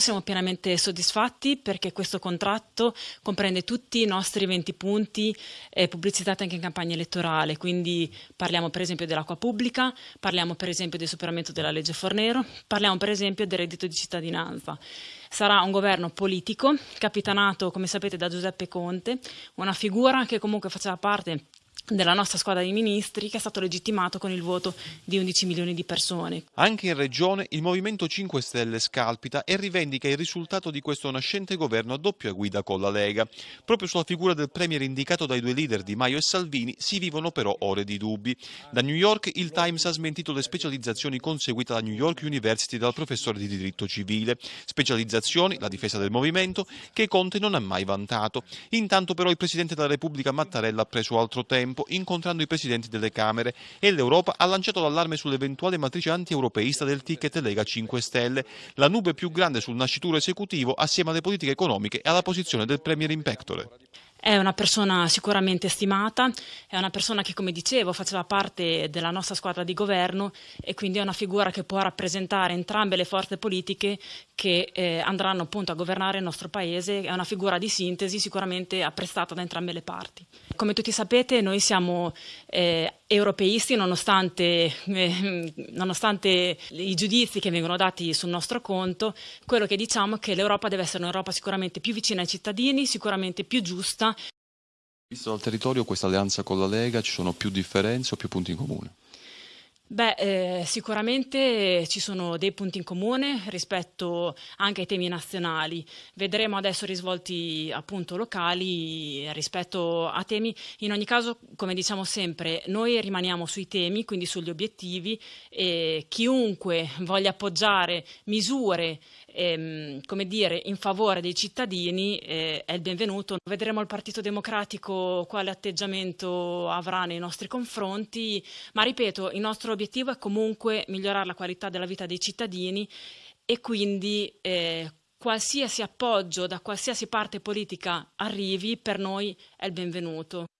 Siamo pienamente soddisfatti perché questo contratto comprende tutti i nostri 20 punti eh, pubblicizzati anche in campagna elettorale, quindi parliamo per esempio dell'acqua pubblica, parliamo per esempio del superamento della legge Fornero, parliamo per esempio del reddito di cittadinanza. Sarà un governo politico, capitanato come sapete da Giuseppe Conte, una figura che comunque faceva parte della nostra squadra di ministri che è stato legittimato con il voto di 11 milioni di persone. Anche in regione il Movimento 5 Stelle scalpita e rivendica il risultato di questo nascente governo a doppia guida con la Lega. Proprio sulla figura del premier indicato dai due leader Di Maio e Salvini si vivono però ore di dubbi. Da New York il Times ha smentito le specializzazioni conseguite alla New York University dal professore di diritto civile. Specializzazioni, la difesa del movimento, che Conte non ha mai vantato. Intanto però il Presidente della Repubblica Mattarella ha preso altro tempo tempo incontrando i presidenti delle Camere e l'Europa ha lanciato l'allarme sull'eventuale matrice anti-europeista del ticket Lega 5 Stelle, la nube più grande sul nascituro esecutivo assieme alle politiche economiche e alla posizione del Premier in pectore. È una persona sicuramente stimata, è una persona che come dicevo faceva parte della nostra squadra di governo e quindi è una figura che può rappresentare entrambe le forze politiche che eh, andranno appunto a governare il nostro paese, è una figura di sintesi sicuramente apprezzata da entrambe le parti. Come tutti sapete noi siamo eh, europeisti nonostante, eh, nonostante, i giudizi che vengono dati sul nostro conto, quello che diciamo è che l'Europa deve essere un'Europa sicuramente più vicina ai cittadini, sicuramente più giusta. Visto dal territorio questa alleanza con la Lega ci sono più differenze o più punti in comune? Beh, eh, sicuramente ci sono dei punti in comune rispetto anche ai temi nazionali. Vedremo adesso risvolti appunto locali rispetto a temi. In ogni caso, come diciamo sempre, noi rimaniamo sui temi, quindi sugli obiettivi e chiunque voglia appoggiare misure ehm, come dire, in favore dei cittadini eh, è il benvenuto. Vedremo il Partito Democratico quale atteggiamento avrà nei nostri confronti, ma ripeto, il nostro è comunque migliorare la qualità della vita dei cittadini e quindi eh, qualsiasi appoggio da qualsiasi parte politica arrivi per noi è il benvenuto.